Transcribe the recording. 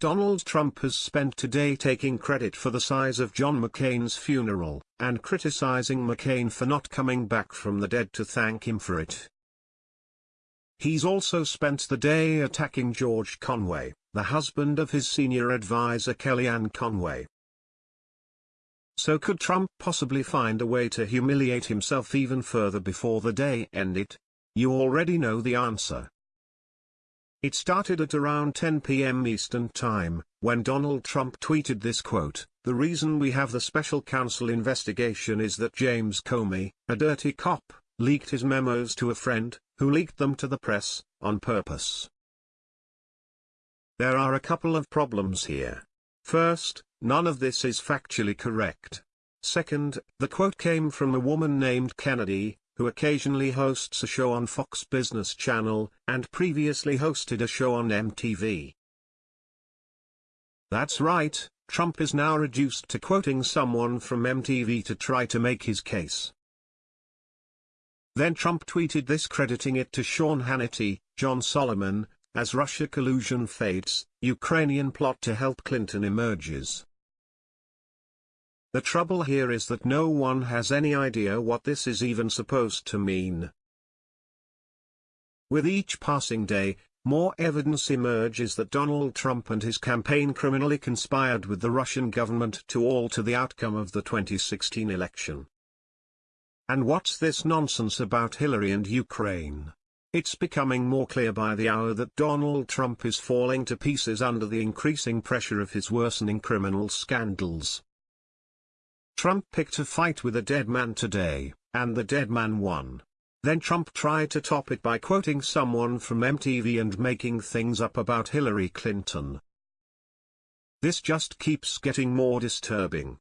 Donald Trump has spent today taking credit for the size of John McCain's funeral, and criticizing McCain for not coming back from the dead to thank him for it. He's also spent the day attacking George Conway, the husband of his senior advisor Kellyanne Conway. So could Trump possibly find a way to humiliate himself even further before the day ended? You already know the answer. It started at around 10 p.m. Eastern Time, when Donald Trump tweeted this quote, The reason we have the special counsel investigation is that James Comey, a dirty cop, leaked his memos to a friend, who leaked them to the press, on purpose. There are a couple of problems here. First, none of this is factually correct. Second, the quote came from a woman named Kennedy, who occasionally hosts a show on Fox Business Channel, and previously hosted a show on MTV. That's right, Trump is now reduced to quoting someone from MTV to try to make his case. Then Trump tweeted this crediting it to Sean Hannity, John Solomon, as Russia collusion fades, Ukrainian plot to help Clinton emerges. The trouble here is that no one has any idea what this is even supposed to mean. With each passing day, more evidence emerges that Donald Trump and his campaign criminally conspired with the Russian government to alter the outcome of the 2016 election. And what's this nonsense about Hillary and Ukraine? It's becoming more clear by the hour that Donald Trump is falling to pieces under the increasing pressure of his worsening criminal scandals. Trump picked a fight with a dead man today, and the dead man won. Then Trump tried to top it by quoting someone from MTV and making things up about Hillary Clinton. This just keeps getting more disturbing.